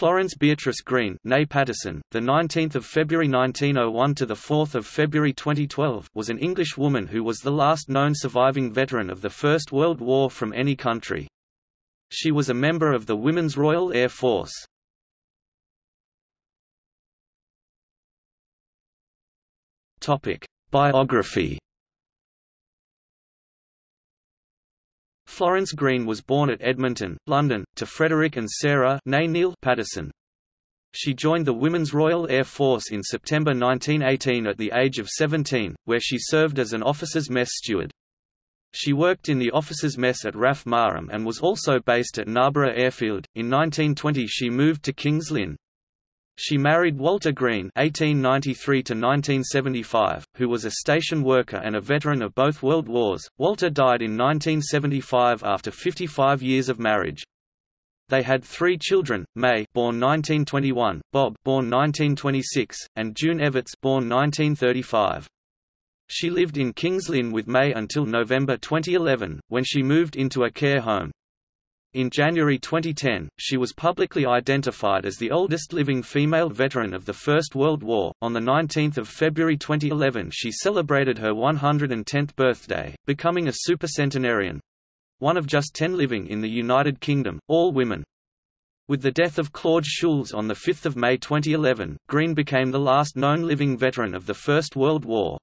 Florence Beatrice Green, née Patterson, the 19th of February 1901 to the 4th of February 2012, was an English woman who was the last known surviving veteran of the First World War from any country. She was a member of the Women's Royal Air Force. Topic: Biography Florence Green was born at Edmonton, London, to Frederick and Sarah Neil Patterson. She joined the Women's Royal Air Force in September 1918 at the age of 17, where she served as an officer's mess steward. She worked in the officers' mess at RAF Marham and was also based at Narborough Airfield. In 1920 she moved to Kings Lynn. She married Walter Green (1893–1975), who was a station worker and a veteran of both World Wars. Walter died in 1975 after 55 years of marriage. They had three children: May, born 1921; Bob, born 1926; and June Evetts, born 1935. She lived in Kings Lynn with May until November 2011, when she moved into a care home. In January 2010, she was publicly identified as the oldest living female veteran of the First World War. On the 19th of February 2011, she celebrated her 110th birthday, becoming a supercentenarian one of just 10 living in the United Kingdom, all women. With the death of Claude Choules on 5 May 2011, Green became the last known living veteran of the First World War.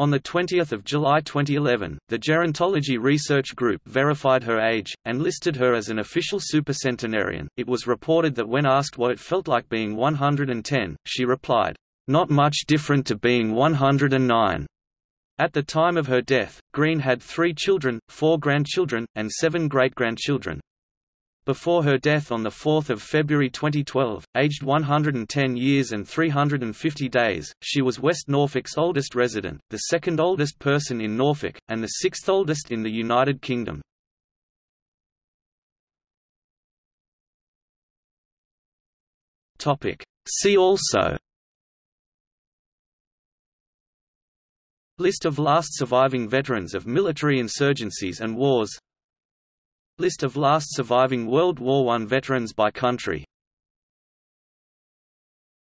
On 20 July 2011, the Gerontology Research Group verified her age, and listed her as an official supercentenarian. It was reported that when asked what it felt like being 110, she replied, Not much different to being 109. At the time of her death, Green had three children, four grandchildren, and seven great-grandchildren. Before her death on 4 February 2012, aged 110 years and 350 days, she was West Norfolk's oldest resident, the second oldest person in Norfolk, and the sixth oldest in the United Kingdom. See also List of last surviving veterans of military insurgencies and wars List of last surviving World War I veterans by country